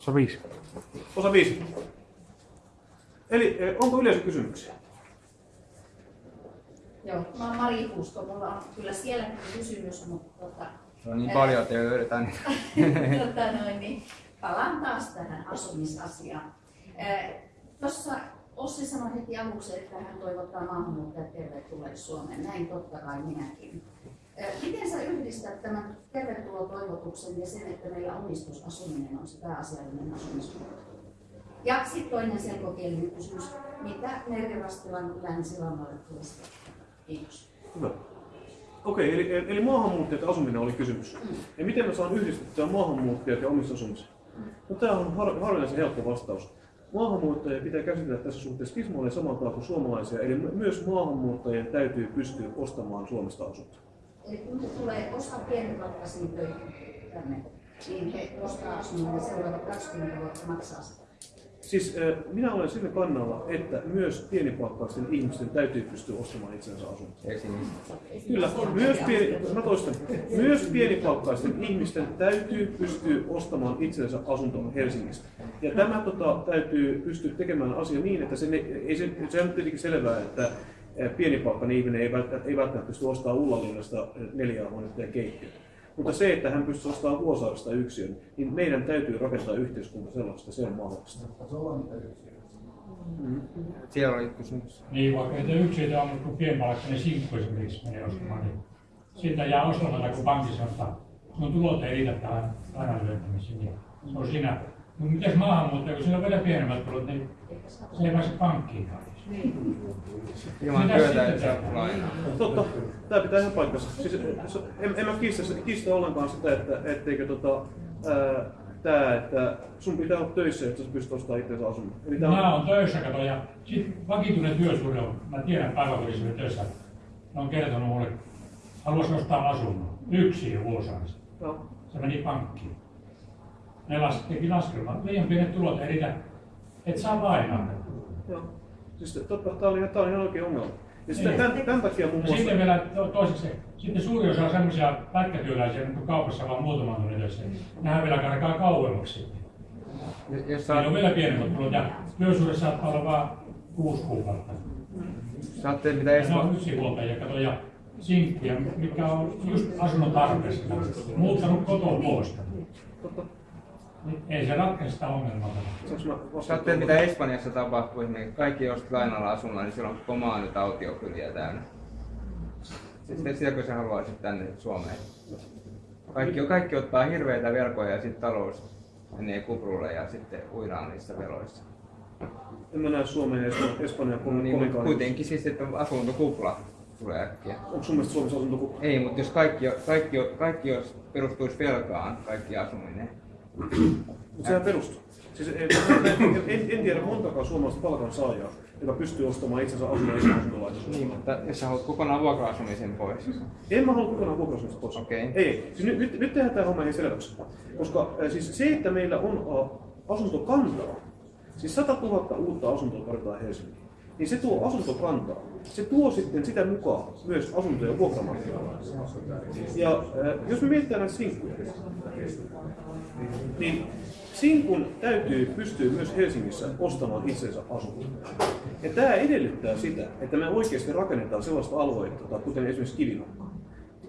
Osa viisi. Osa viisi. Eli eh, onko yleisökysymyksiä? Joo, mä oon Mari Puusko. Mulla on kyllä sielläkin kysymys, mutta tota, Se on niin paljon, että ei löydetä niitä. tota noin, niin palaan taas tähän asumisasiaan. Tuossa Ossi sanoi heti aluksi, että hän toivottaa maahanmuuttajat tervetulleeksi Suomeen. Näin totta kai minäkin. Miten sä yhdistät tämän tervetulotoivotuksen ja sen, että meillä omistusasuminen on se pääasiallinen asumismuoto? Ja sitten toinen selkokielinen kysymys. Mitä Merivastilan länsirannalle tulisi? Kiitos. Hyvä. Okei, eli, eli maahanmuuttajat ja asuminen oli kysymys. Ja miten mä saan yhdistettyä maahanmuuttajat ja omistusasumisen? No tämä on har, harvinaisen helppo vastaus. Maahanmuuttajia pitää käsitellä tässä suhteessa tismalleen samalla tavalla kuin suomalaisia, eli myös maahanmuuttajien täytyy pystyä ostamaan Suomesta asuntoa. Eli kun tulee osa pienipalkkaisiin töihin tänne, niin he ostaa asunnon ja seuraavat 20 vuotta maksaa sitä. Siis minä olen sillä kannalla, että myös pienipalkkaisten ihmisten täytyy pystyä ostamaan itsensä. Helsingistä. Kyllä, myös, pieni, mä toistan, myös pienipalkkaisten ihmisten täytyy pystyä ostamaan itsensä asunto Helsingistä. Ja tämä tota, täytyy pystyä tekemään asia niin, että se, ei se, se on tietenkin selvää, että pienipalkkainen ihminen ei välttämättä, ei välttämättä pysty ostamaan Ullalinnasta neljää huonetta ja keittiötä. Mutta se, että hän pystyy ostamaan Vuosaaresta yksilön, niin meidän täytyy rakentaa yhteiskunta sellaista, se on mahdollista. Siellä oli kysymys. Niin, vaikka ei yksilöitä on, mutta kun pienpalkkainen sinkku esimerkiksi menee ostamaan, niin siitä jää ostamatta, kun pankki sanoo, että sun tulot ei riitä tähän lainan lyöntämiseen. Niin se on siinä. Mutta mitäs maahanmuuttaja, kun sillä on vielä pienemmät tulot, niin se ei pääse pankkiin. Ilman Mitäs työtä ei saa lainaa. Totta, tämä pitää ihan paikkansa. Siis, en, en mä kiistä, kiistä ollenkaan sitä, että etteikö tota, ää, tää, että sun pitää olla töissä, että sä pystyt ostamaan itsensä asunnon. Eli tää Mä on, oon töissä, kato, ja sit vakituinen työsuhde on, mä tiedän päiväkodissa oli töissä, ne on kertonut mulle, haluaisi ostaa asunnon, yksi vuosaarista. no, Se meni pankkiin. Ne las, teki laskelman, liian pienet tulot ei riitä, et saa lainaa. joo. Siis totta, tää oli, tää oli ihan oikein ongelma. Ja sitten Niin. tämän, tämän takia muun Ja muassa... sitten vielä to, toiseksi, sitten suuri osa on semmoisia pätkätyöläisiä, jotka kaupassa vaan muutaman tunnin töissä. Nehän vielä karkaa kauemmaksi sitten. Jos Niillä sä, on vielä pienemmät tulot ja työsuhde saattaa olla vain kuusi kuukautta. sä ajattelet, mitä Ja ne on yksinhuoltajia, kato, ja sinkkuja, mikä on just asunnon tarpeesta. Muuttanut kotoa pois. Niin Ei se ratkaise sitä ongelmaa. Ajattelet, mitä Espanjassa tapahtuu, niin kaikki ostat lainalla asunnon, niin siellä on koko maa nyt autiokyliä täynnä. Sitten sitäkö sä haluaisit tänne Suomeen? Kaikki, kaikki ottaa hirveitä velkoja ja sitten talous menee kuprulle ja sitten uidaan niissä veloissa. En mä näe Suomeen ja Espanjan- No niin, kovinkaan. mutta kuitenkin siis, että asuntokupla tulee äkkiä. Onko sun mielestä Suomessa asunto Ei, mutta jos kaikki, kaikki, kaikki jos perustuisi velkaan, kaikki asuminen. Mutta sehän perustuu. Siis en, en, en, en tiedä montakaan suomalaista palkansaajaa, joka pystyy ostamaan itsensä asunnon ilman asuntolaitosta. Niin, mutta jos sä haluat kokonaan vuokra-asumisen pois. En mä halua kokonaan vuokra pois. Okei. Ei, ei. Siis nyt, nyt, nyt tehdään tämä homma ihan selväksi. Koska äh, siis se, että meillä on äh, asuntokantaa, siis 100 000 uutta asuntoa tarvitaan Helsinkiin, niin se tuo asuntokantaa. Se tuo sitten sitä mukaan myös asuntoja vuokramarkkinoilla. Ja äh, jos me mietitään näitä sinkkuja, niin sinkun täytyy pystyä myös Helsingissä ostamaan itsensä asunto. Ja tämä edellyttää sitä, että me oikeasti rakennetaan sellaista aluetta, kuten esimerkiksi Kivinokka.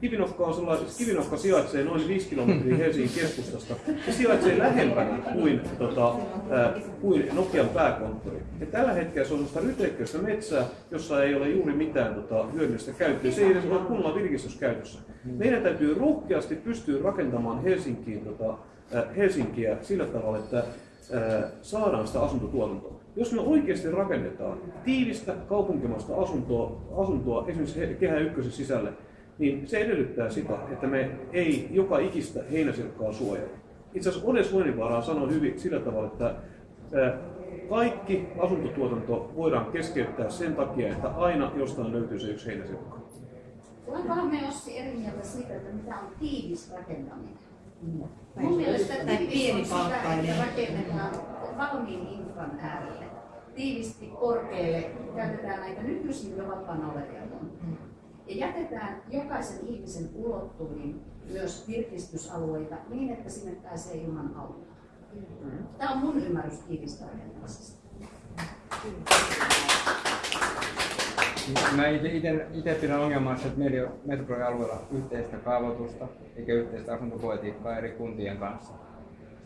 Kivinokka, on sellainen, Kivinokka sijaitsee noin 5 kilometriä Helsingin keskustasta. Se sijaitsee lähempänä kuin, tota, ää, kuin Nokian pääkonttori. Ja tällä hetkellä se on sellaista ryteikköistä metsää, jossa ei ole juuri mitään tota, hyödyllistä käyttöä. Se ei edes ole kunnolla virkistyskäytössä. Meidän täytyy rohkeasti pystyä rakentamaan Helsinkiin, tota, ää, Helsinkiä sillä tavalla, että ää, saadaan sitä asuntotuotantoa. Jos me oikeasti rakennetaan tiivistä kaupunkimaista asuntoa, asuntoa esimerkiksi Kehä Ykkösen sisälle, niin se edellyttää sitä, että me ei joka ikistä heinäsirkkaa suojella. Itse asiassa Odes Soininvaara sanoi hyvin sillä tavalla, että kaikki asuntotuotanto voidaan keskeyttää sen takia, että aina jostain löytyy se yksi heinäsirkka. Olenkohan me Ossi eri mieltä siitä, että mitä on tiivis rakentaminen? Mun mielestä tiivis on sitä, että rakennetaan valmiin infran äärelle. Tiivisti korkealle käytetään näitä nykyisin jo vapaana olevia. Ja jätetään jokaisen ihmisen ulottuviin myös virkistysalueita niin, että sinne pääsee ilman autoa. Tämä on mun ymmärrys tiivistä. Mä itse pidän ongelmassa, että meillä ei ole metropolialueella yhteistä kaavoitusta eikä yhteistä asuntopolitiikkaa eri kuntien kanssa.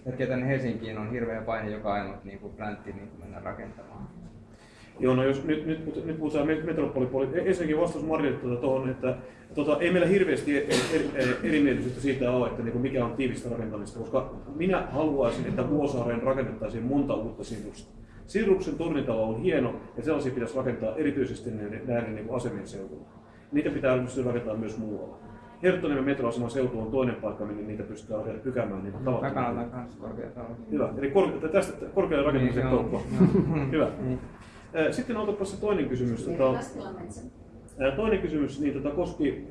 Sen tänne Helsinkiin on hirveä paine joka ainut niin kuin pläntti niin mennä rakentamaan. Joo, no jos nyt, nyt, nyt puhutaan metropolipuolista. Ensinnäkin vastaus Marille tuota, tuohon, että tota, ei meillä hirveästi eri, eri, erimielisyyttä siitä ole, että niin kuin mikä on tiivistä rakentamista, koska minä haluaisin, että Vuosaareen rakennettaisiin monta uutta sirusta. Siruksen tornitalo on hieno ja sellaisia pitäisi rakentaa erityisesti näiden niin asemien seudulla. Niitä pitää pystyä rakentamaan myös muualla. Herttoniemen metroaseman seutu on toinen paikka, minne niitä pystytään pykäämään. Niitä Takana kanssa korkeatalo. Hyvä. Eli kor- tästä korkean rakentamisen niin, Hyvä. Niin. Sitten otapa se toinen kysymys. Tota, toinen kysymys niin, tota, koski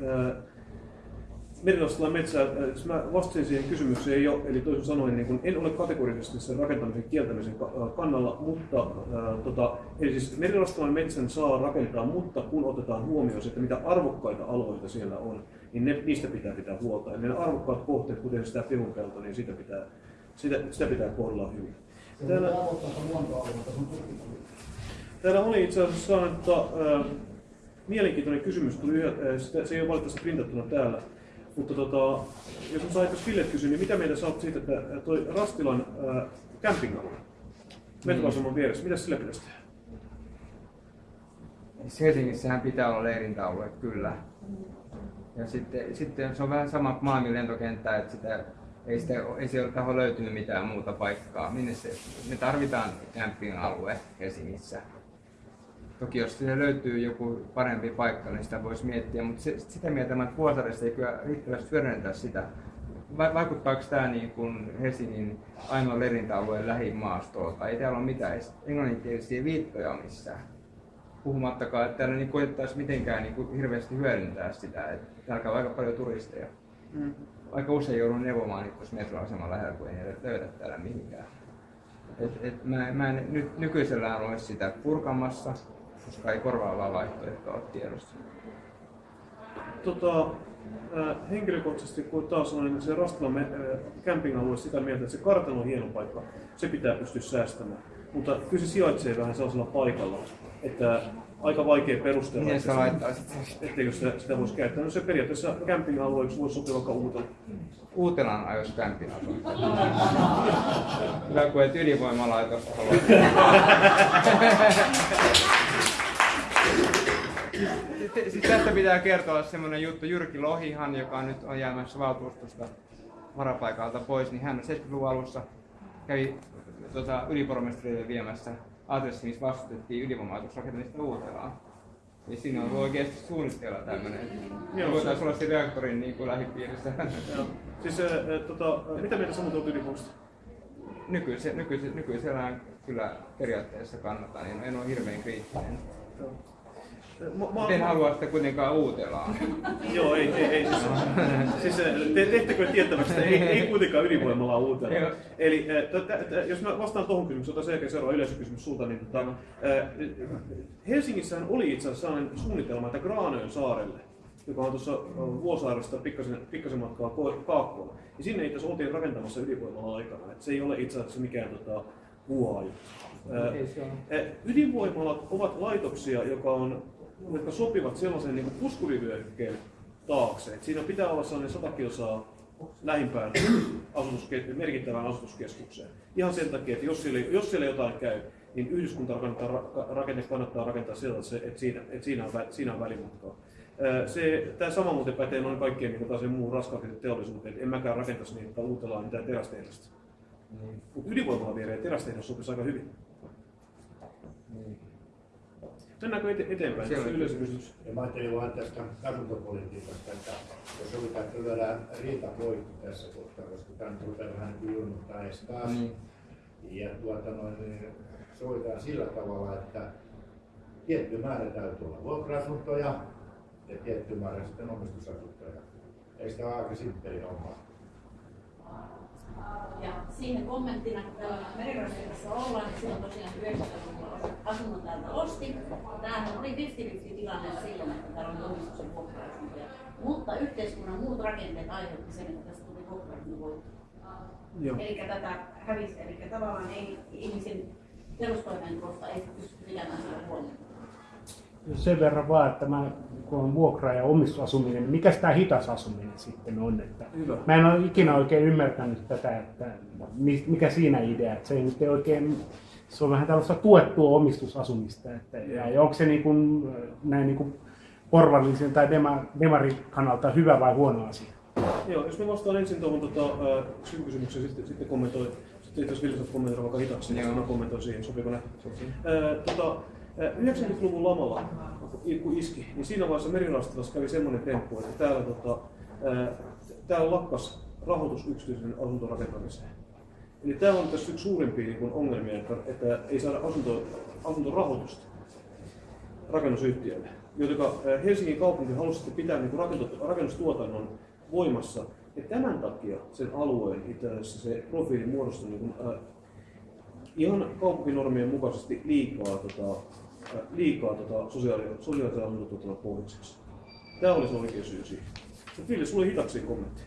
Merilastalan metsää, mä vastasin siihen kysymykseen jo, eli toisin sanoen niin kun en ole kategorisesti sen rakentamisen kieltämisen kannalla, mutta ää, tota, eli siis Merilastalan metsän saa rakentaa, mutta kun otetaan huomioon että mitä arvokkaita alueita siellä on, niin ne, niistä pitää pitää huolta. Ja ne arvokkaat kohteet, kuten sitä pihunpelto, niin sitä pitää, sitä, sitä pitää kohdella hyvin. Täällä, täällä oli itse asiassa saanut, että, ää, mielenkiintoinen kysymys tuli, ää, sitä, se ei ole valitettavasti printattuna täällä. Mutta tota, jos mä saisin Ville kysyä, niin mitä sä oot siitä, että toi Rastilan ää, camping-alue, metroaseman vieressä, mitä sille pitäisi tehdä? Siis Helsingissähän pitää olla leirintäalue, kyllä. Ja sitten, sitten se on vähän sama Malmin lentokenttä, että sitä, ei, sitä, ei sieltä taho löytynyt mitään muuta paikkaa. Minne se, me tarvitaan camping-alue Helsingissä. Toki jos siihen löytyy joku parempi paikka, niin sitä voisi miettiä, mutta se, sitä mieltä, että Vuosarissa ei kyllä riittävästi hyödynnetä sitä. Vaikuttaako tämä niin kuin Helsingin ainoa lerintäalueen lähimaastolta? Ei täällä ole mitään englanninkielisiä viittoja missään. Puhumattakaan, että täällä niin koettaisiin mitenkään niin kuin hirveästi hyödyntää sitä. Että täällä on aika paljon turisteja. Mm. Aika usein joudun neuvomaan niitä metroaseman lähellä, kun ei löydä täällä mihinkään. Et, et mä, mä en nyt nykyisellään ole sitä purkamassa, koska ei korvaavaa vaihtoehtoa ole tiedossa. Tota, äh, henkilökohtaisesti, kun taas sanoin, niin se Rastilan äh, camping-alue sitä mieltä, että se kartano on hieno paikka, se pitää pystyä säästämään. Mutta kyllä se sijaitsee vähän sellaisella paikalla, että aika vaikea perustella, niin, että se, etteikö sitä, sitä voisi käyttää. No se periaatteessa camping-alueeksi voisi sopia vaikka Uutela. Uutelan ajoisi camping-asunto. Hyvä, kun et ydinvoimalaitosta halua. Sitten tästä pitää kertoa semmoinen juttu. Jyrki Lohihan, joka nyt on jäämässä valtuustosta varapaikalta pois, niin hän 70-luvun alussa kävi tota, ylipormestarille viemässä adressi, missä vastustettiin ydinvoimalaitosrakentamista Uutelaan. Niin siinä on oikeasti suunnitteilla tämmöinen. Joo, voitaisiin olla se reaktorin niin kuin lähipiirissä. Joo. Siis, äh, tota, mitä mieltä sanot ydinvoimasta? Nykyisellään, nykyisellään, nykyisellään kyllä periaatteessa kannattaa, niin en ole hirveän kriittinen. Joo. Mä, en halua sitä kuitenkaan uutelaa. Joo, ei, ei, ei siis, siis te, tehtäkö tiettäväksi, että ei, ei kuitenkaan ydinvoimalla uutelaa. Eli t, jos mä vastaan tuohon kysymykseen, otan sen jälkeen seuraava yleisökysymys sulta, niin tota, Helsingissähän oli itse asiassa sellainen suunnitelma, että Graanöön saarelle, joka on tuossa Vuosaaresta pikkasen, pikkasen matkaa kaakkoon, ja sinne itse asiassa oltiin rakentamassa ydinvoimalla aikana. Et se ei ole itse asiassa mikään tota, vuoa Ydinvoimalat ovat laitoksia, joka on jotka sopivat sellaisen niin puskurivyöhykkeen taakse. Et siinä pitää olla sellainen 100 kilsaa lähimpään asutuske- merkittävään asutuskeskukseen. Ihan sen takia, että jos siellä, jos siellä jotain käy, niin yhdyskuntarakenne kannattaa rakentaa sillä, että, se, että, siinä, että siinä, on, siinä on välimatkaa. Se, tämä sama muuten pätee noin kaikkien niin taas muun raskaan teollisuuteen. En mäkään rakentaisi niitä uutellaan mitään terästehdasta. Niin. Mutta ydinvoimalla viereen terästehdas sopisi aika hyvin. Mennäänkö ete- eteenpäin? Se on yleiskysymys. Ja mä ajattelin vain tästä asuntopolitiikasta, että jos sovitaan, että lyödään riita poikki tässä kohtaa, koska tämä nyt rupeaa vähän niin kuin edes taas. Mm. Ja tuota noin, niin sovitaan sillä tavalla, että tietty määrä täytyy olla vuokra-asuntoja ja tietty määrä sitten omistusasuntoja. Eikö tämä ole aika simppeli homma? Ja siihen kommenttina, kun täällä merirosvikossa ollaan, niin silloin tosiaan 90-luvulla asunnon täältä osti. Tämähän oli 50-50 tilanne silloin, että täällä oli omistuksen vuokra Mutta yhteiskunnan muut rakenteet aiheutti sen, että tästä tuli vuokra Eli tätä hävisi. Eli tavallaan ei ihmisen perustoimeentulosta ei pysty pitämään sitä huolta. Sen verran vaan, että mä, kun on vuokra- ja omistusasuminen, niin mikä tämä hitas asuminen sitten on? Että Hyvä. mä en ole ikinä oikein ymmärtänyt tätä, että mi- mikä siinä idea, että se ei nyt oikein, se on vähän tällaista tuettua omistusasumista, että, ja, ja onko se niin kuin, näin niin kuin porvallisen tai dema, demarin kannalta hyvä vai huono asia? Joo, jos mä vastaan ensin tuohon tota, äh, kysymykseen, sitten, sitten kommentoin, sitten jos Vilsa kommentoida vaikka hitaasti, niin mä kommentoin siihen, sopiiko näin? Äh, tota, 90-luvun lamalla, kun iski, niin siinä vaiheessa Merirastilassa kävi semmoinen temppu, että täällä, tota, täällä lakkas rahoitus yksityisen asuntorakentamiseen. Eli tämä on tässä yksi suurimpia niin kuin ongelmia, että, että ei saada asunto, asuntorahoitusta rakennusyhtiöille. Joten Helsingin kaupunki halusi pitää niin kuin rakennustuotannon voimassa. Ja tämän takia sen alueen itse se profiili muodostui niin kuin, ihan kaupunkinormien mukaisesti liikaa, tota, äh, liikaa tota, sosiaali- sosiaalisen asuntotuotannon pohjaksi. Tämä oli se oikea syy siihen. Mutta Ville, sulla oli hitaksi kommentti.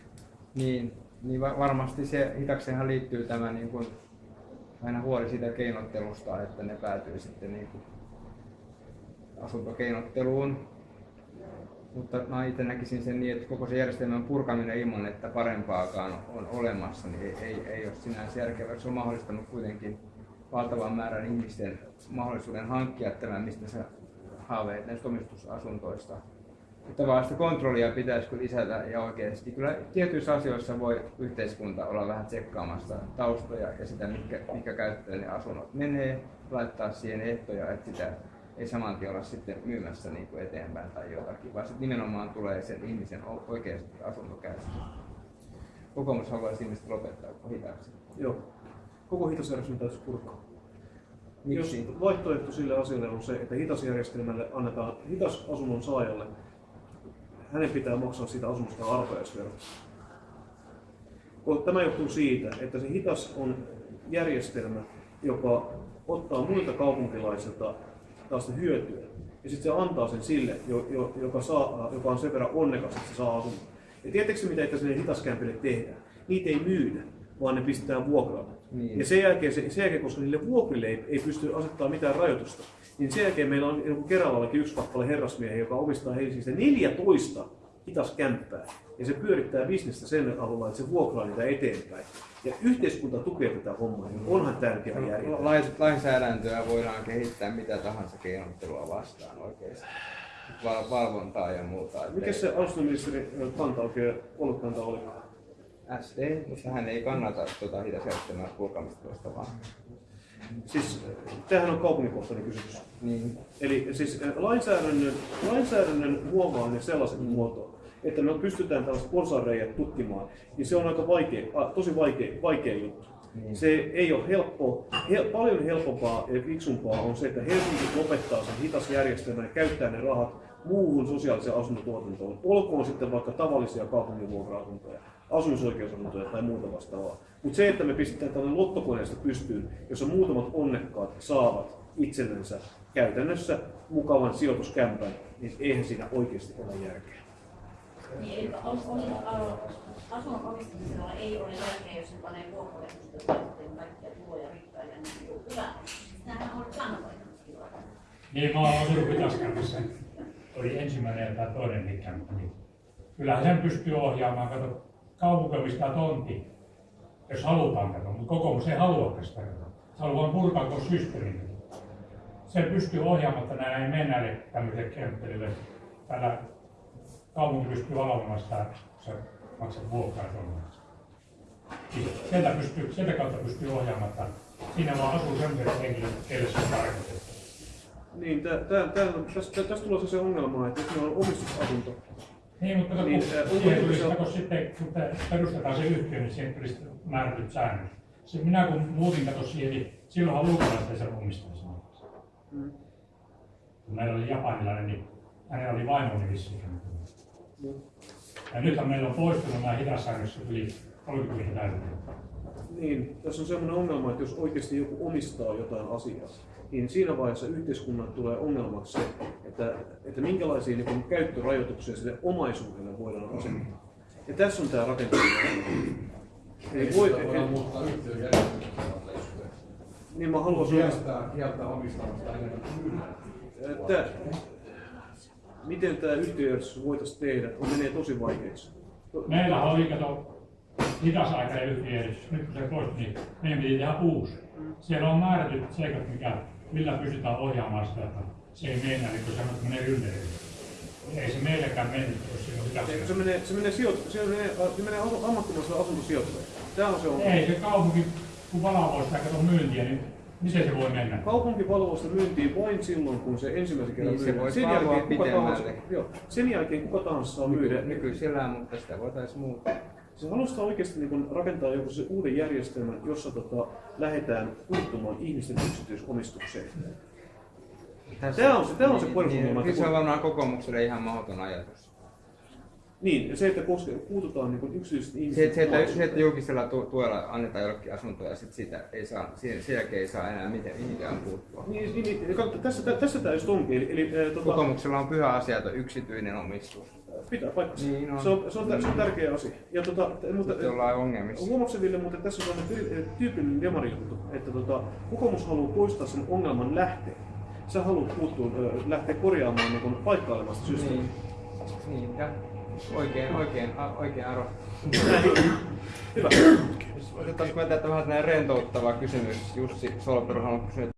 Niin, niin va- varmasti se hitakseenhan liittyy tämä niin kuin, aina huoli siitä keinottelusta, että ne päätyy sitten niin kuin asuntokeinotteluun. Mutta mä itse näkisin sen niin, että koko se järjestelmän purkaminen ilman, että parempaakaan on olemassa, niin ei, ei, ei ole sinänsä järkevää. Se on mahdollistanut kuitenkin valtavan määrän ihmisten mahdollisuuden hankkia tämän, mistä sä haaveit näistä omistusasuntoista. Mutta vaan sitä kontrollia pitäisi kyllä lisätä ja oikeasti kyllä tietyissä asioissa voi yhteiskunta olla vähän tsekkaamassa taustoja ja sitä, mitkä, mitkä käyttöön ne asunnot menee, laittaa siihen ehtoja, että sitä ei saman tien olla sitten myymässä niin kuin eteenpäin tai jotakin, vaan sitten nimenomaan tulee sen ihmisen o- oikeasti asuntokäyttö. Kokoomus haluaisi ihmiset lopettaa hitaaksi. Joo. Koko hitasjärjestelmä täytyisi purkaa. Miksi? Jos vaihtoehto sille asialle on se, että hitasjärjestelmälle annetaan hitas asunnon saajalle, hänen pitää maksaa siitä asunnosta arpajaisvero. Tämä johtuu siitä, että se hitas on järjestelmä, joka ottaa muilta kaupunkilaisilta taas hyötyä. Ja sitten se antaa sen sille, jo, jo, joka, saa, joka on sen verran onnekas, että se saa asunnon. Ja tiedättekö mitä että sinne hitaskämpille tehdään? Niitä ei myydä, vaan ne pistetään vuokralle. Niin. Ja sen jälkeen, se, sen jälkeen, koska niille vuokrille ei, ei pysty asettamaan mitään rajoitusta, niin sen jälkeen meillä on kuin Keralallakin yksi kappale herrasmiehiä, joka omistaa Helsingistä 14 hitaskämppää. Ja se pyörittää bisnestä sen avulla, että se vuokraa niitä eteenpäin. Ja yhteiskunta tukee tätä hommaa, niin onhan tärkeä järjestelmä. Lais- Lainsäädäntöä voidaan kehittää mitä tahansa keinottelua vastaan oikeasti. Val- valvontaa ja muuta. Mikä se asuntoministeri kanta oikein, ollut kanta oli? SD, mutta hän ei kannata tuota hitasjärjestelmää purkamista tuosta vaan. Siis, tämähän on kaupungikohtainen kysymys. Niin, Eli siis äh, lainsäädännön, lainsäädännön muovaaminen sellaisen mm. muotoon, että me pystytään tällaiset porsaanreijät tutkimaan, niin se on aika vaikea, a, tosi vaikea, vaikea juttu. Niin. Se ei ole helppo, hel, paljon helpompaa ja fiksumpaa on se, että Helsinki lopettaa sen hitas järjestelmän ja käyttää ne rahat muuhun sosiaaliseen asuntotuotantoon. Olkoon sitten vaikka tavallisia kaupungin vuokra-asuntoja, asumisoikeusasuntoja tai muuta vastaavaa. Mutta se, että me pistetään tällainen lottokoneesta pystyyn, jossa muutamat onnekkaat saavat itsellensä käytännössä mukavan sijoituskämpän, niin eihän siinä oikeasti ole järkeä. Niin, eli on, asunnon omistamisella ei ole järkeä, jos se panee vuokralehtoista sitten kaikkia tuloja rikkaille, niin on hyvä. Tämähän on kannavoittamista. Niin, mä oon asunut Pitaskämpissä. Oli ensimmäinen tai toinen kämppä. Niin kyllähän sen pystyy ohjaamaan. Kato, kaupunki omistaa tontti, jos halutaan kato, mutta kokoomus ei halua sitä kato. Se haluaa purkaa koko systeemin. Se pystyy näin ei mennä näille tämmöisille kemppelille. Täällä kaupunki pystyy valvomaan sitä, kun sä maksat vuokraa tuolla. Siis sieltä, pystyy, sieltä kautta pystyy ohjaamaan, että siinä vaan asuu sellaiset henkilöt, keille se on tarkoitettu. Niin, tästä, tästä tulee se, se ongelma, että meillä on omistusasunto, Niin, mutta Niin, niin, siihen tulisi, se kato sitten, kun te perustetaan se yhtiö, niin siihen tulisi määrätyt säännöt. Se, minä kun muutin kato siihen, niin silloinhan saanut omistaa sen. Mm. Kun meillä oli japanilainen, niin hänellä oli vaimoni vissiin. Mm. Ja nythän meillä on poistunut nämä hitassäännökset yli 30 täyteen. niin tässä on sellainen ongelma, että jos oikeasti joku omistaa jotain asiaa, niin siinä vaiheessa yhteiskunnan tulee ongelmaksi se, että, että minkälaisia niin käyttörajoituksia sille omaisuudelle voidaan asettaa. Ja tässä on tämä rakenteellinen ongelma. Eli voi, voidaan muuttaa niin mä haluaisin... Kieltää, kieltää omistamasta enemmän. Että, miten tämä yhtiöjärjestys voitaisiin tehdä, on menee tosi vaikeaksi. Meillä oli, kato, hidasaikainen yhtiöjärjestys. Nyt kun se poistui, niin meidän piti tehdä uusi. Siellä on määrätyt seikat, mikä, millä pystytään ohjaamaan sitä. että Se ei mennä, niin kuin sanot, menee ylleen. Ei se meillekään mennyt, jos siinä on Se, hidasta. se menee, se menee, sijoit, se menee, se menee asu- ammattimaiselle asuntosijoittajalle. Tämä on se ongelma. Ei se kaupunki, kun valvoo sitä kato myyntiä, niin miten se voi mennä? Kaupunki valvoo sitä myyntiä vain silloin, kun se ensimmäisen kerran Niin, se myydään. voisi Sen jälkeen, kuka tahansa, joo, sen jälkeen kuka tahansa saa myydä. Nykyisellään, mutta sitä voitaisiin muuttaa. Se haluaa oikeasti niin kun rakentaa joku se uuden järjestelmän, jossa tota, lähdetään puuttumaan ihmisten yksityisomistukseen. Tämä on se, tämä on se perusongelma. Niin, että se on varmaan kokoomukselle ihan mahdoton ajatus. Niin, se, että koske, puututaan niin yksityisten Se, ihmisten se, että, se, että julkisella tu- tuella annetaan jollekin asuntoja ja sit sitä ei saa, sen jälkeen ei saa enää miten, mihinkään puuttua. Niin, niin, niin, tässä, tä- tässä tämä just onkin. Eli, eli tota, Kokoomuksella on pyhä asia, että yksityinen omistus. Pitää paikkansa. Niin on. Se, on, se, on, tä- se on tärkeä asia. Ja, tota, mutta, Sitten ollaan ongelmissa. Huomaatko Ville, mutta tässä on sellainen tyy- tyypillinen demarijuttu, että tota, kokoomus haluaa poistaa sen ongelman lähteen. Sä haluat puuttua, lähteä korjaamaan niin sitä systeemiä. Niin, niin ja oikein, oikein, oikein arvo. Hyvä. Otettaisiko me tätä vähän näin rentouttava kysymys. Jussi Solperu haluaa kysyä,